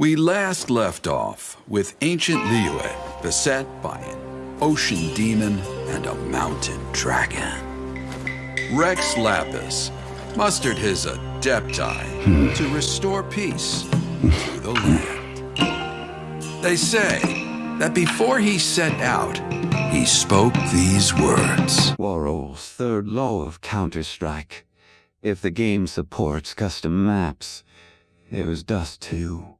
We last left off with ancient Liyue beset by an ocean demon and a mountain dragon. Rex Lapis mustered his adepti hmm. to restore peace to the land. They say that before he set out, he spoke these words. Warowl's third law of Counter-Strike. If the game supports custom maps, it was Dust 2.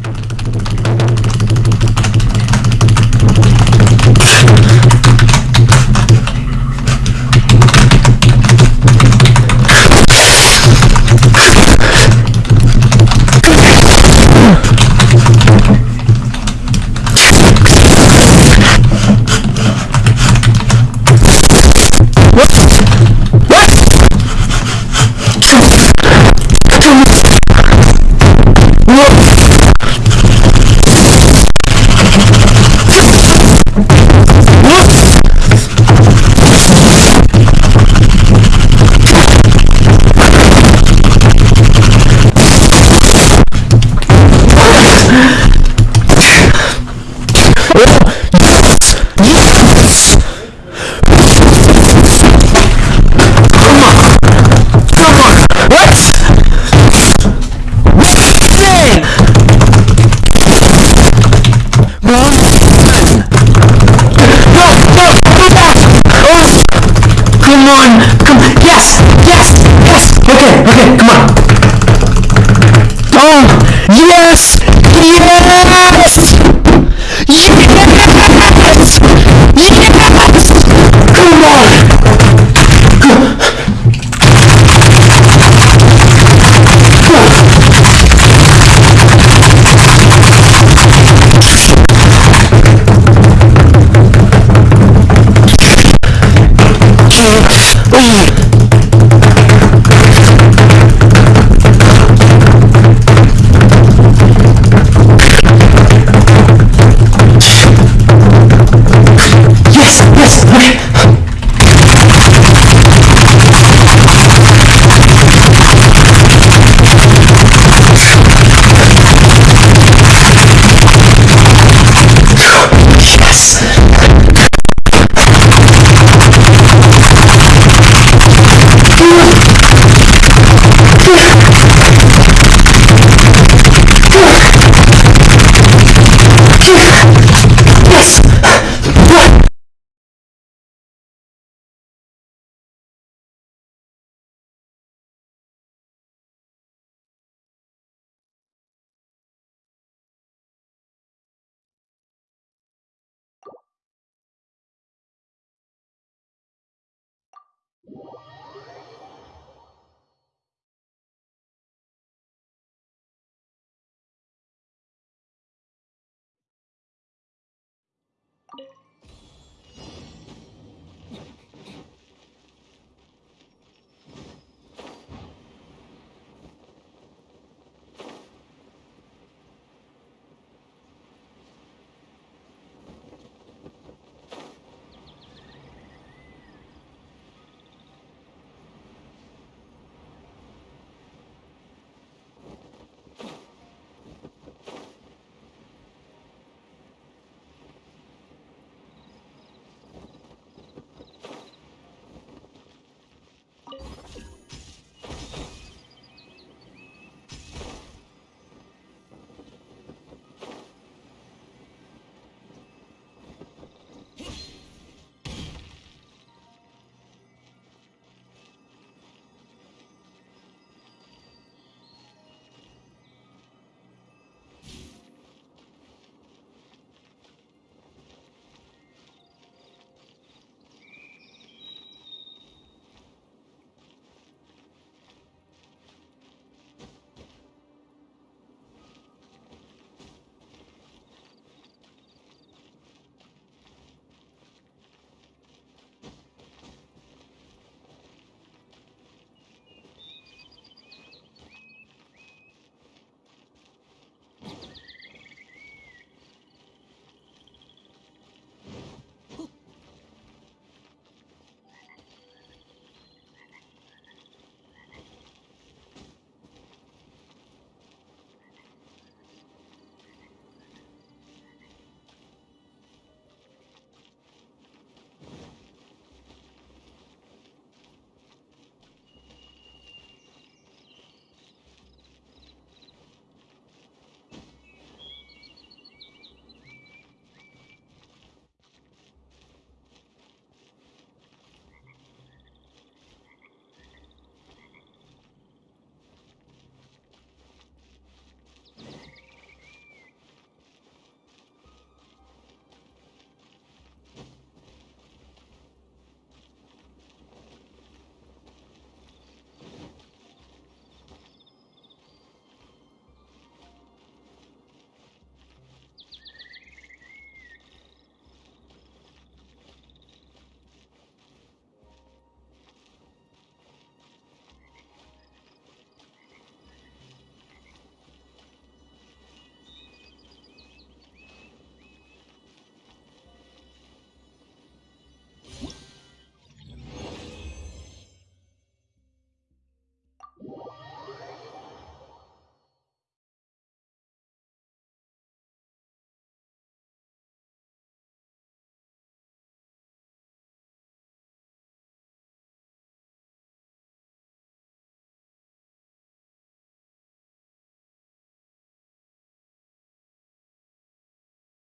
you